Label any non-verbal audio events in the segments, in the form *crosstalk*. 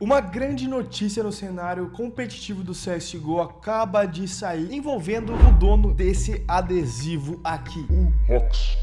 Uma grande notícia no cenário competitivo do CSGO acaba de sair envolvendo o dono desse adesivo aqui, o Rox.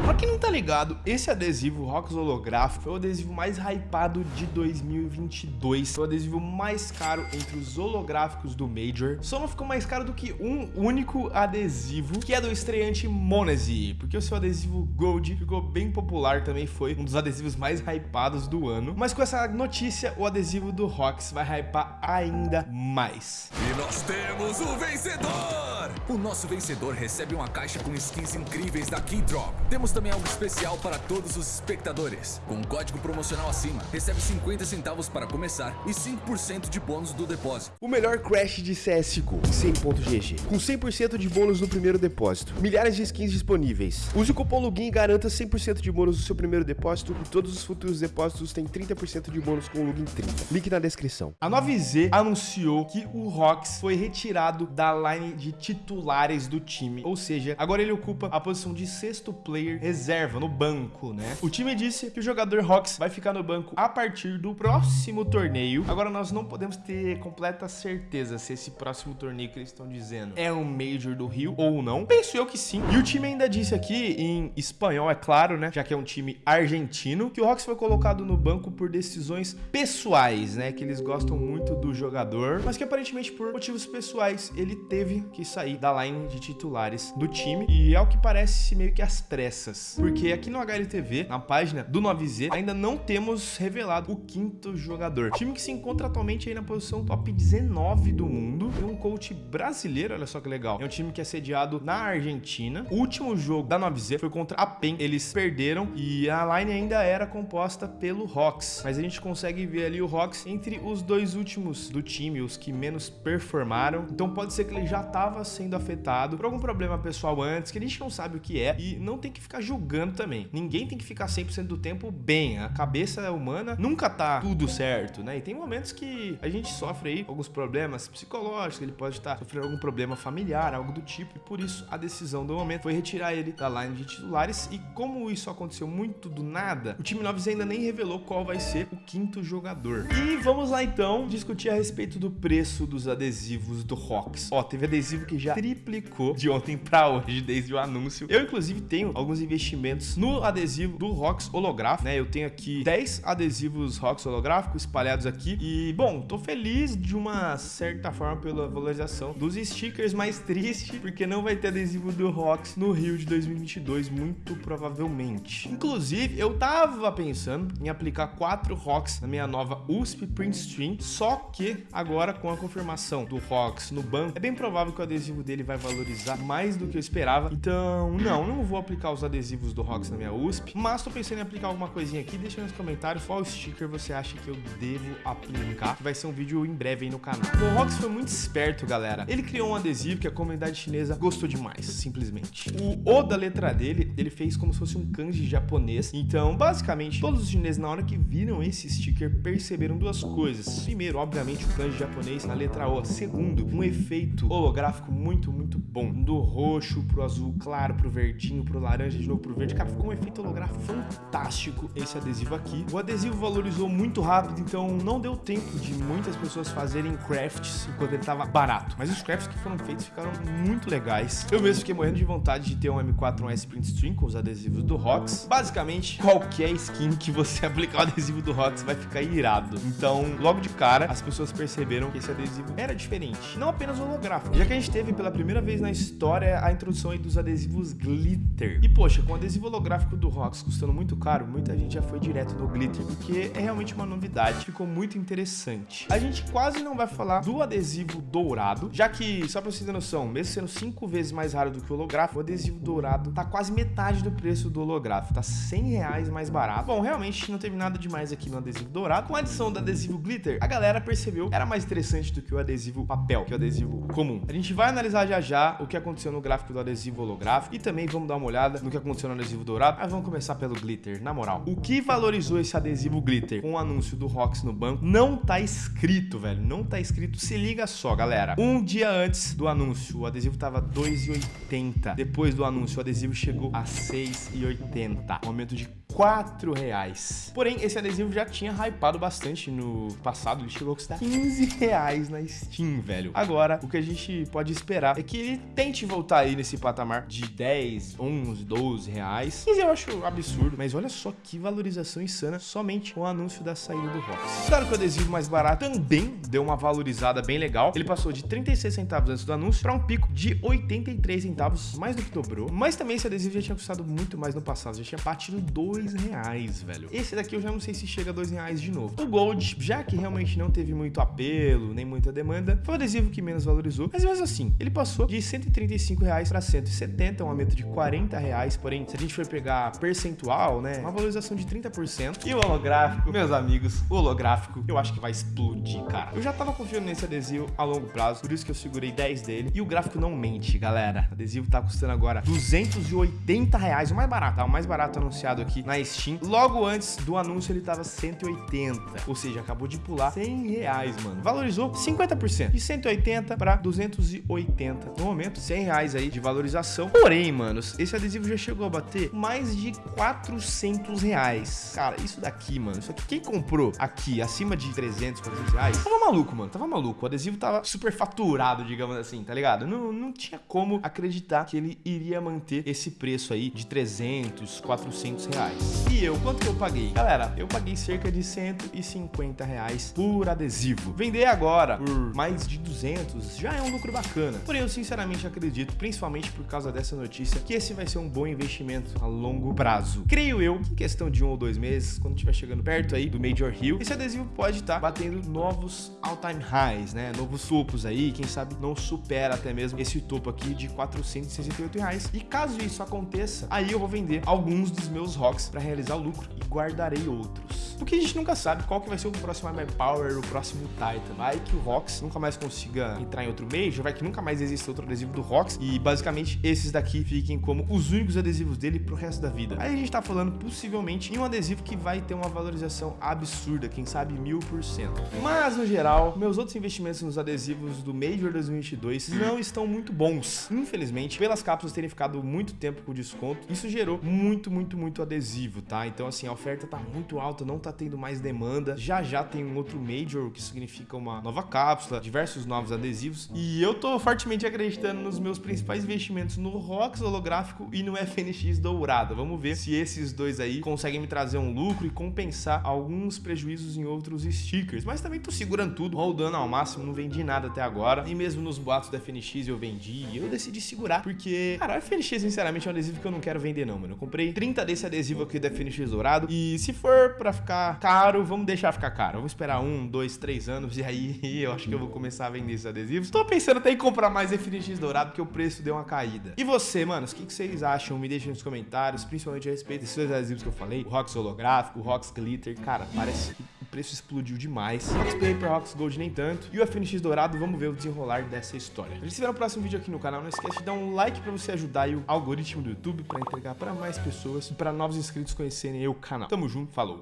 Pra quem não tá ligado, esse adesivo Rocks holográfico foi o adesivo mais hypado de 2022. Foi o adesivo mais caro entre os holográficos do Major. Só não ficou mais caro do que um único adesivo, que é do estreante Monese, porque o seu adesivo Gold ficou bem popular, também foi um dos adesivos mais hypados do ano. Mas com essa notícia, o adesivo do Rocks vai hypar ainda mais. E nós temos o vencedor! O nosso vencedor recebe uma caixa com skins incríveis da Keydrop. Temos também algo especial para todos os espectadores. Com um código promocional acima, recebe 50 centavos para começar e 5% de bônus do depósito. O melhor crash de CSGO, 100.gg, com 100% de bônus no primeiro depósito. Milhares de skins disponíveis. Use o cupom LOGIN e garanta 100% de bônus no seu primeiro depósito e todos os futuros depósitos têm 30% de bônus com o LOGIN 30. Link na descrição. A 9Z anunciou que o Rox foi retirado da line de titulares do time, ou seja, agora ele ocupa a posição de sexto player reserva, no banco, né? O time disse que o jogador Rox vai ficar no banco a partir do próximo torneio. Agora nós não podemos ter completa certeza se esse próximo torneio que eles estão dizendo é um Major do Rio ou não. Penso eu que sim. E o time ainda disse aqui, em espanhol, é claro, né? Já que é um time argentino, que o Rox foi colocado no banco por decisões pessoais, né? Que eles gostam muito do jogador, mas que aparentemente por motivos pessoais ele teve que sair da line de titulares do time. E é o que parece meio que as pressas porque aqui no HLTV, na página do 9Z, ainda não temos revelado o quinto jogador. Time que se encontra atualmente aí na posição top 19 do mundo. Tem um coach brasileiro, olha só que legal. É um time que é sediado na Argentina. O último jogo da 9Z foi contra a PEN. Eles perderam e a line ainda era composta pelo Rox. Mas a gente consegue ver ali o Rox entre os dois últimos do time, os que menos performaram. Então pode ser que ele já estava sendo afetado por algum problema pessoal antes, que a gente não sabe o que é e não tem que ficar julgando também. Ninguém tem que ficar 100% do tempo bem. A cabeça humana nunca tá tudo certo, né? E tem momentos que a gente sofre aí alguns problemas psicológicos, ele pode estar sofrendo algum problema familiar, algo do tipo, e por isso a decisão do momento foi retirar ele da line de titulares. E como isso aconteceu muito do nada, o time 9 ainda nem revelou qual vai ser o quinto jogador. E vamos lá então discutir a respeito do preço dos adesivos do Rocks. Ó, teve adesivo que já triplicou de ontem para hoje, desde o anúncio. Eu, inclusive, tenho alguns investimentos no adesivo do Rox holográfico, né? Eu tenho aqui 10 adesivos Rox holográficos espalhados aqui e, bom, tô feliz de uma certa forma pela valorização dos stickers, mas triste porque não vai ter adesivo do Rox no Rio de 2022, muito provavelmente. Inclusive, eu tava pensando em aplicar quatro Rox na minha nova USP Print Stream, só que agora com a confirmação do Rox no banco, é bem provável que o adesivo dele vai valorizar mais do que eu esperava. Então, não, não vou aplicar os adesivos do Rox na minha USP, mas tô pensando em aplicar alguma coisinha aqui. Deixa nos comentários qual sticker você acha que eu devo aplicar, vai ser um vídeo em breve aí no canal. O Rox foi muito esperto, galera. Ele criou um adesivo que a comunidade chinesa gostou demais, simplesmente. O O da letra dele, ele fez como se fosse um kanji japonês. Então, basicamente, todos os chineses, na hora que viram esse sticker, perceberam duas coisas. Primeiro, obviamente, o kanji japonês na letra O. Segundo, um efeito holográfico muito, muito bom. Do roxo pro azul claro, pro verdinho, pro laranja, de novo pro verde. Cara, ficou um efeito holográfico fantástico esse adesivo aqui. O adesivo valorizou muito rápido, então não deu tempo de muitas pessoas fazerem crafts enquanto ele tava barato. Mas os crafts que foram feitos ficaram muito legais. Eu mesmo fiquei morrendo de vontade de ter um M4 Print String com os adesivos do Rox. Basicamente, qualquer skin que você *laughs* aplicar o adesivo do Rox vai ficar irado. Então, logo de cara, as pessoas perceberam que esse adesivo era diferente. Não apenas holográfico, já que a gente teve pela primeira vez na história a introdução dos adesivos glitter. E poxa, com o adesivo holográfico do Rox custando muito caro, muita gente já foi direto no glitter, porque é realmente uma novidade, ficou muito interessante. A gente quase não vai falar do adesivo dourado, já que, só pra vocês terem noção, mesmo sendo cinco vezes mais raro do que o holográfico, o adesivo dourado tá quase metade do preço do holográfico, tá 100 reais mais barato. Bom, realmente não teve nada demais aqui no adesivo dourado. Com a adição do adesivo glitter, a galera percebeu que era mais interessante do que o adesivo papel, que é o adesivo comum. A gente vai analisar já já o que aconteceu no gráfico do adesivo holográfico e também vamos dar uma olhada no que aconteceu no adesivo dourado. Mas vamos começar pelo glitter, na moral. O que valorizou esse adesivo glitter com o anúncio do Rox no banco não tá escrito, velho. Não tá escrito. Se liga só, galera. Um dia antes do anúncio, o adesivo tava 2,80. Depois do anúncio, o adesivo chegou a 6,80. Um aumento de 4 reais. Porém, esse adesivo já tinha hypado bastante no passado, ele chegou a custar 15 reais na Steam, velho. Agora, o que a gente pode esperar é que ele tente voltar aí nesse patamar de 10, 11, 12 reais. 15 eu acho absurdo, mas olha só que valorização insana somente com o anúncio da saída do Rox. Claro que o adesivo mais barato também deu uma valorizada bem legal. Ele passou de 36 centavos antes do anúncio para um pico de 83 centavos, mais do que dobrou. Mas também esse adesivo já tinha custado muito mais no passado, já tinha batido 2 reais, velho. Esse daqui eu já não sei se chega a 2 reais de novo. O Gold, já que realmente não teve muito apelo, nem muita demanda, foi o adesivo que menos valorizou. Mas mesmo assim, ele passou de 135 reais para 170, um aumento de 40 reais. Porém, se a gente for pegar percentual, né, uma valorização de 30%. E o holográfico, meus amigos, o holográfico, eu acho que vai explodir, cara. Eu já tava confiando nesse adesivo a longo prazo, por isso que eu segurei 10 dele. E o gráfico não mente, galera. O adesivo tá custando agora 280 reais, o mais barato, tá? O mais barato anunciado aqui na Steam. Logo antes do anúncio, ele tava 180, ou seja, acabou de pular 100 reais, mano. Valorizou 50%, de 180 para 280. No momento, 100 reais aí de valorização. Porém, manos, esse adesivo já chegou a bater mais de 400 reais. Cara, isso daqui, mano, isso aqui, quem comprou aqui acima de 300, 400 reais, tava maluco, mano, tava maluco. O adesivo tava super faturado, digamos assim, tá ligado? Não, não tinha como acreditar que ele iria manter esse preço aí de 300, 400 reais. E eu, quanto que eu paguei? Galera, eu paguei cerca de 150 reais por adesivo. Vender agora por mais de 200 já é um lucro bacana. Porém, eu sinceramente acredito, principalmente por causa dessa notícia, que esse vai ser um bom investimento a longo prazo. Creio eu que em questão de um ou dois meses, quando estiver chegando perto aí do Major Hill, esse adesivo pode estar tá batendo novos all-time highs, né? Novos topos aí, quem sabe não supera até mesmo esse topo aqui de 468 reais. E caso isso aconteça, aí eu vou vender alguns dos meus rocks para realizar o lucro e guardarei outros. Porque a gente nunca sabe qual que vai ser o próximo My Power, o próximo Titan. Vai que o Rox nunca mais consiga entrar em outro Major, vai que nunca mais exista outro adesivo do Rox e basicamente esses daqui fiquem como os únicos adesivos dele pro resto da vida. Aí a gente tá falando possivelmente em um adesivo que vai ter uma valorização absurda, quem sabe mil por cento. Mas no geral, meus outros investimentos nos adesivos do Major 2022 não estão muito bons. Infelizmente, pelas cápsulas terem ficado muito tempo com desconto, isso gerou muito, muito, muito adesivo, tá? Então assim, a oferta tá muito alta, não tá tendo mais demanda. Já já tem um outro Major, que significa uma nova cápsula, diversos novos adesivos. E eu tô fortemente acreditando nos meus principais investimentos no ROX holográfico e no FNX dourado. Vamos ver se esses dois aí conseguem me trazer um lucro e compensar alguns prejuízos em outros stickers. Mas também tô segurando tudo, rodando ao máximo, não vendi nada até agora. E mesmo nos boatos da FNX eu vendi. Eu decidi segurar porque, cara, o FNX sinceramente é um adesivo que eu não quero vender não, mano. Eu comprei 30 desse adesivo aqui da FNX dourado e se for pra ficar caro, vamos deixar ficar caro. Vamos esperar um, dois, três anos *laughs* e aí eu acho que eu vou começar a vender esses adesivos. Tô pensando até em comprar mais FNX dourado porque o preço deu uma caída. E você, manos, o que, que vocês acham? Me deixem nos comentários, principalmente a respeito desses dois adesivos que eu falei. O Rox holográfico, o Rox glitter. Cara, parece que o preço explodiu demais. Rox Paper, Rox Gold nem tanto. E o FNX dourado, vamos ver o desenrolar dessa história. A gente se vê no próximo vídeo aqui no canal. Não esquece de dar um like pra você ajudar o algoritmo do YouTube pra entregar pra mais pessoas e pra novos inscritos conhecerem o canal. Tamo junto, falou!